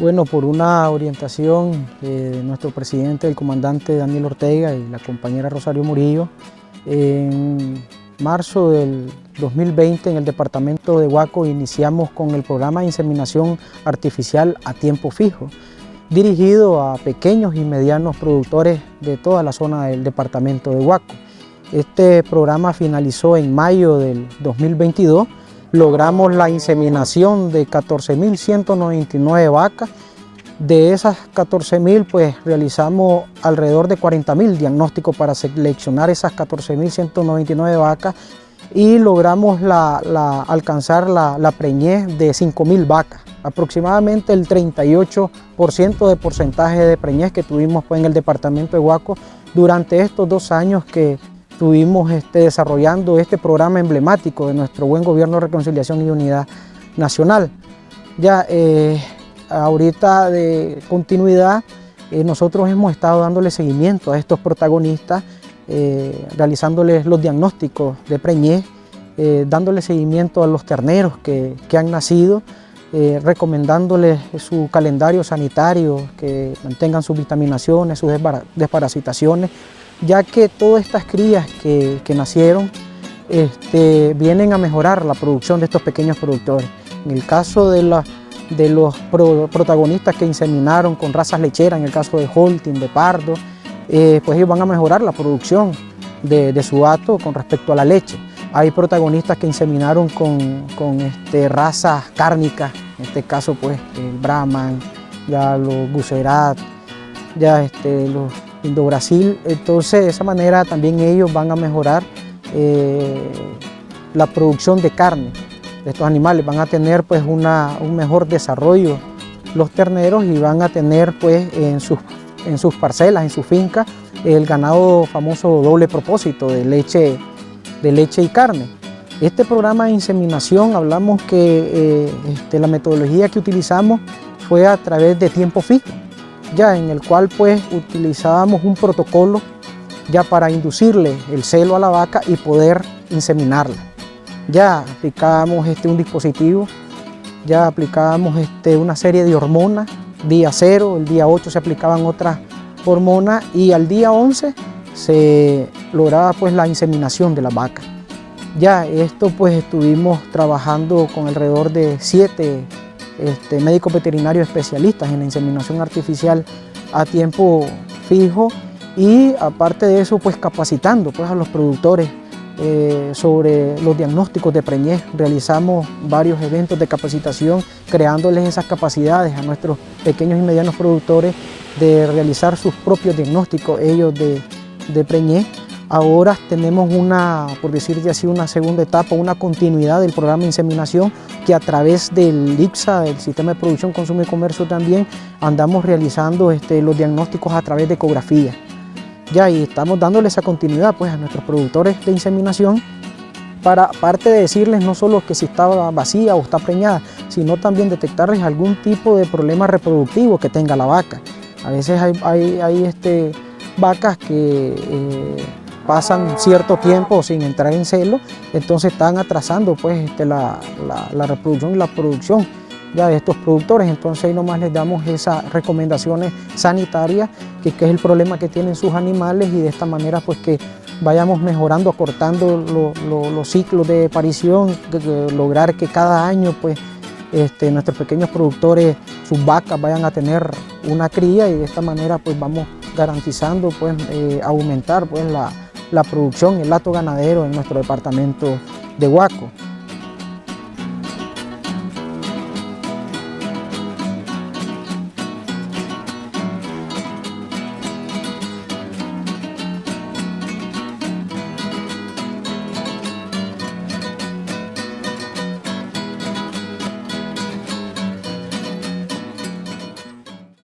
Bueno, por una orientación eh, de nuestro presidente, el comandante Daniel Ortega y la compañera Rosario Murillo, en marzo del 2020 en el departamento de Huaco iniciamos con el programa de inseminación artificial a tiempo fijo, dirigido a pequeños y medianos productores de toda la zona del departamento de Huaco. Este programa finalizó en mayo del 2022 logramos la inseminación de 14.199 vacas. De esas 14.000 pues realizamos alrededor de 40.000 diagnósticos para seleccionar esas 14.199 vacas y logramos alcanzar la, preñez de 5.000 vacas, aproximadamente el 38% de porcentaje de preñez que tuvimos pues, en el departamento de Huaco durante estos dos años que estuvimos este, desarrollando este programa emblemático de nuestro buen gobierno reconciliación y unidad nacional. Ya eh, ahorita de continuidad eh, nosotros hemos estado dándole seguimiento a estos protagonistas, eh, realizándoles los diagnósticos de preñez, dándole seguimiento a los terneros que, que han nacido, recomendándoles su calendario sanitario, que mantengan sus vitaminaciones, sus desparasitaciones, ya que todas estas crías que, nacieron este, vienen a mejorar la producción de estos pequeños productores. En el caso de, los protagonistas que inseminaron con razas lecheras, en el caso de Holting, de Pardo, eh, pues ellos van a mejorar la producción de, su gato con respecto a la leche. Hay protagonistas que inseminaron con, este, razas cárnicas, en este caso pues el Brahman, ya los Guserat, ya este, los Indo-Brasil. Entonces de esa manera también ellos van a mejorar eh, la producción de carne de estos animales, van a tener pues un mejor desarrollo los terneros y van a tener pues en sus, en sus parcelas, en su finca, el ganado famoso doble propósito de leche, de leche y carne. Este programa de inseminación, hablamos que eh, este, la metodología que utilizamos fue a través de tiempo fijo ya en el cual pues utilizábamos un protocolo ya para inducirle el celo a la vaca y poder inseminarla. Ya aplicábamos este, un dispositivo, ya aplicábamos este, una serie de hormonas, día 0, el día 8 se aplicaban otras hormonas y al día 11 se lograba pues la inseminación de la vaca. Ya esto pues estuvimos trabajando con alrededor de 7 este, médicos veterinarios especialistas en la inseminación artificial a tiempo fijo y aparte de eso pues capacitando pues, a los productores eh, sobre los diagnósticos de preñez. Realizamos varios eventos de capacitación creándoles esas capacidades a nuestros pequeños y medianos productores de realizar sus propios diagnósticos ellos de, de preñez Ahora tenemos una, por decirte así, una segunda etapa, una continuidad del programa de inseminación que a través del IPSA, el Sistema de Producción, Consumo y Comercio también, andamos realizando este, los diagnósticos a través de ecografía. Ya, y estamos dándole esa continuidad pues, a nuestros productores de inseminación para, aparte de decirles no solo que si está vacía o está preñada, sino también detectarles algún tipo de problema reproductivo que tenga la vaca. A veces hay, hay, este, vacas que eh, pasan cierto tiempo sin entrar en celo, entonces están atrasando pues, este, la, reproducción y la producción ya de estos productores, entonces ahí nomás les damos esas recomendaciones sanitarias, que, es el problema que tienen sus animales y de esta manera pues que vayamos mejorando, acortando los ciclos de aparición, lograr que cada año pues este, nuestros pequeños productores, sus vacas vayan a tener una cría y de esta manera pues vamos garantizando pues eh, aumentar pues la, la producción, el lato ganadero en nuestro departamento de Huaco.